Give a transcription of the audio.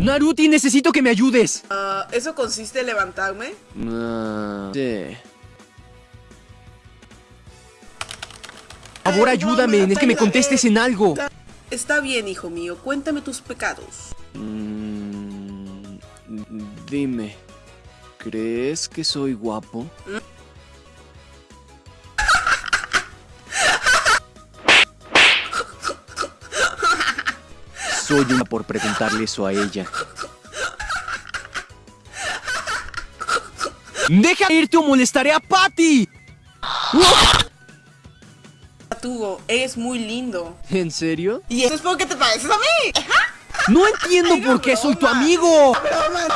Naruti, necesito que me ayudes. Ah, ¿Eso consiste en levantarme? Ah, sí. Por favor, ayúdame, es que me contestes en algo. Está bien, hijo mío, cuéntame tus pecados. Mm, dime, ¿crees que soy guapo? Soy una por preguntarle eso a ella. ¡Deja irte o molestaré a Patty! Tugo, eres muy lindo. ¿En serio? ¿Y eso es porque te pareces a mí? No entiendo por qué soy tu amigo. Broma.